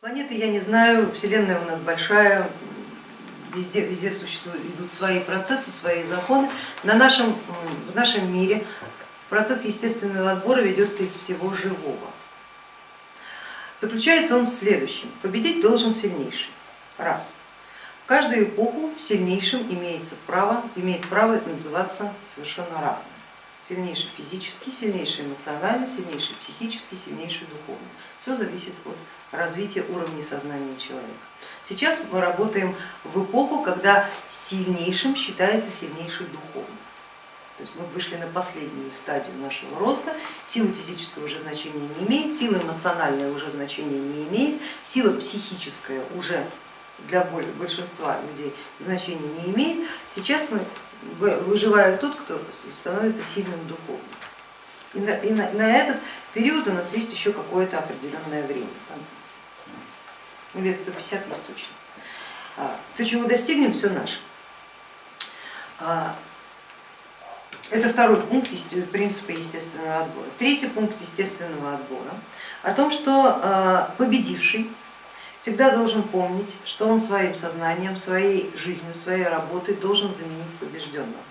Планеты я не знаю, Вселенная у нас большая, везде, везде существуют, идут свои процессы, свои законы. На нашем, в нашем мире процесс естественного отбора ведется из всего живого. Заключается он в следующем. Победить должен сильнейший. Раз. В каждую эпоху сильнейшим имеется право, имеет право называться совершенно разным. Сильнейший физически, сильнейший эмоционально, сильнейший психически, сильнейший духовно. Все зависит от развития уровня сознания человека. Сейчас мы работаем в эпоху, когда сильнейшим считается сильнейший духовно. То есть мы вышли на последнюю стадию нашего роста, сила физическая уже значения не имеет, сила эмоциональная уже значения не имеет, сила психическая уже для большинства людей значения не имеет. Сейчас мы выживает тот, кто становится сильным духовным. И на, и на, на этот период у нас есть еще какое-то определенное время, там, лет 150 есть точно. А, то, чего достигнем, все наше. А, это второй пункт принципа естественного отбора. Третий пункт естественного отбора о том, что а, победивший всегда должен помнить, что он своим сознанием, своей жизнью, своей работой должен заменить побежденного.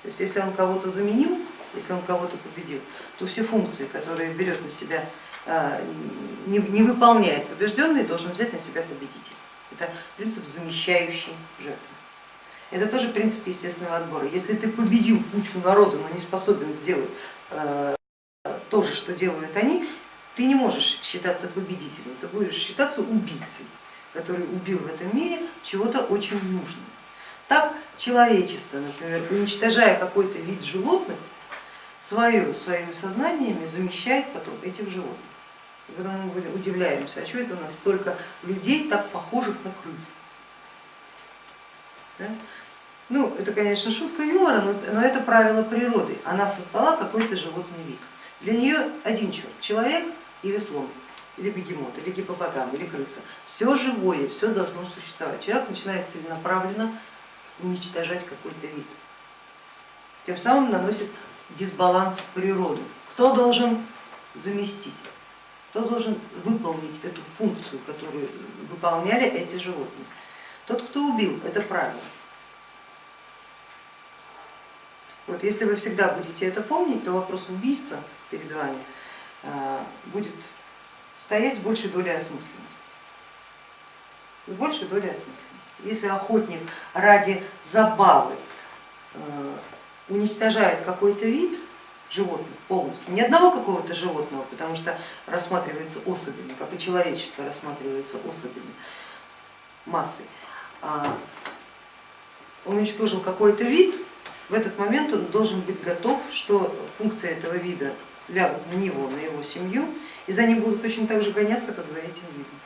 То есть если он кого-то заменил, если он кого-то победил, то все функции, которые берет на себя, а, не выполняет побежденный, должен взять на себя победитель. Это принцип замещающей жертвы. Это тоже принцип естественного отбора. Если ты победил кучу народа, но не способен сделать а, то же, что делают они, ты не можешь считаться победителем, ты будешь считаться убийцей, который убил в этом мире чего-то очень нужного. Так человечество, например, уничтожая какой-то вид животных, свое, своими сознаниями замещает потом этих животных. И потом мы удивляемся, а что это у нас столько людей, так похожих на крыс? Да? Ну, это, конечно, шутка юмора, но это правило природы. Она создала какой-то животный вид. Для нее один черт, человек или слон, или бегемот, или гипопотам, или крыса. Все живое, все должно существовать. Человек начинает целенаправленно уничтожать какой-то вид. Тем самым наносит дисбаланс в природу. Кто должен заместить? Кто должен выполнить эту функцию, которую выполняли эти животные? Тот, кто убил, это правило. Вот, если вы всегда будете это помнить, то вопрос убийства перед вами будет стоять с большей долей осмысленности. С большей долей осмысленности. Если охотник ради забавы э, уничтожает какой-то вид животных полностью, ни одного какого-то животного, потому что рассматривается особями, как и человечество рассматривается особями, массой, а уничтожил какой-то вид, в этот момент он должен быть готов, что функция этого вида лягут на него, на его семью, и за ним будут точно так же гоняться, как за этим видом.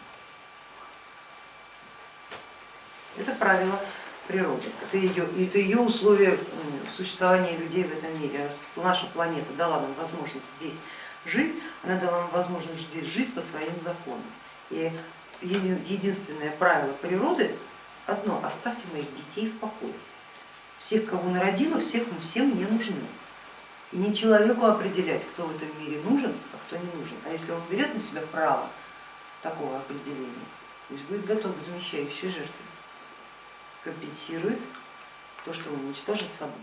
Это правило природы, это ее, это ее условия существования людей в этом мире. Раз наша планета дала нам возможность здесь жить, она дала нам возможность здесь жить по своим законам. И единственное правило природы одно, оставьте моих детей в покое. Всех, кого народила, всех мы всем не нужны. И не человеку определять, кто в этом мире нужен, а кто не нужен. А если он берет на себя право такого определения, пусть будет готов к замещающей жертве, компенсирует то, что он уничтожит собой.